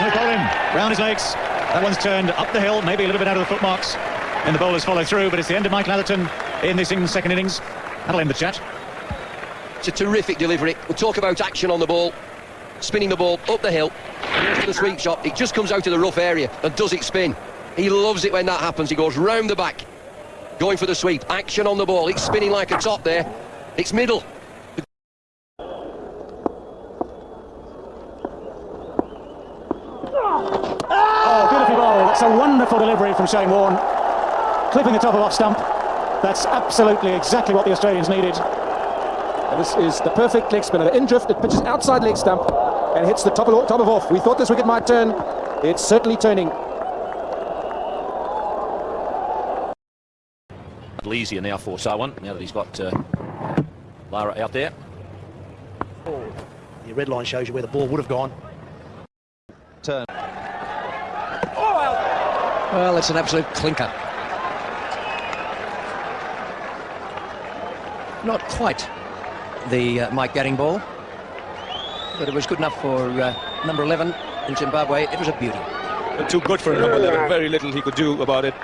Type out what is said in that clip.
Bowling, round his legs. That one's turned up the hill, maybe a little bit out of the footmarks. And the bowlers follow through, but it's the end of Michael Atherton in this second innings. That'll end the chat. It's a terrific delivery. We'll talk about action on the ball. Spinning the ball up the hill. The sweep shot. It just comes out of the rough area and does it spin. He loves it when that happens. He goes round the back. Going for the sweep. Action on the ball. It's spinning like a top there. It's middle. That's a wonderful delivery from Shane Warne. Clipping the top of off stump. That's absolutely exactly what the Australians needed. And this is the perfect leg spinner. In drift, it pitches outside leg stump and hits the top of, top of off. We thought this wicket might turn. It's certainly turning. A little easier now for Sarwan, now that he's got uh, Lara out there. The red line shows you where the ball would have gone. Turn. Well, it's an absolute clinker. Not quite the uh, Mike Gatting ball, but it was good enough for uh, number 11 in Zimbabwe. It was a beauty. Too good for number 11. Very little he could do about it.